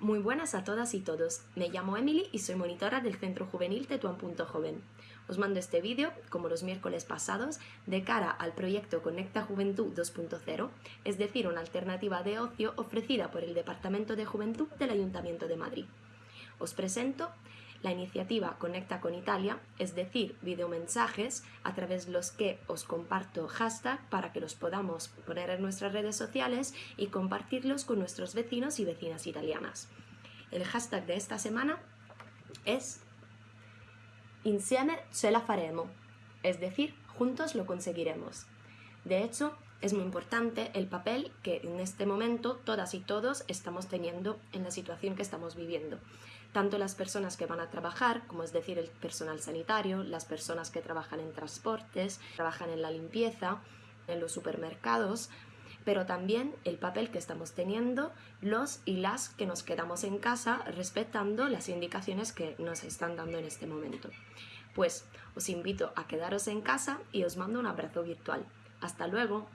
Muy buenas a todas y todos. Me llamo Emily y soy monitora del Centro Juvenil Tetuán.joven. Os mando este vídeo, como los miércoles pasados, de cara al proyecto Conecta Juventud 2.0, es decir, una alternativa de ocio ofrecida por el Departamento de Juventud del Ayuntamiento de Madrid. Os presento la iniciativa Conecta con Italia, es decir, videomensajes a través de los que os comparto hashtag para que los podamos poner en nuestras redes sociales y compartirlos con nuestros vecinos y vecinas italianas. El hashtag de esta semana es Insieme ce la faremo, es decir, juntos lo conseguiremos. De hecho, es muy importante el papel que en este momento todas y todos estamos teniendo en la situación que estamos viviendo. Tanto las personas que van a trabajar, como es decir el personal sanitario, las personas que trabajan en transportes, trabajan en la limpieza, en los supermercados, pero también el papel que estamos teniendo los y las que nos quedamos en casa respetando las indicaciones que nos están dando en este momento. Pues os invito a quedaros en casa y os mando un abrazo virtual. Hasta luego.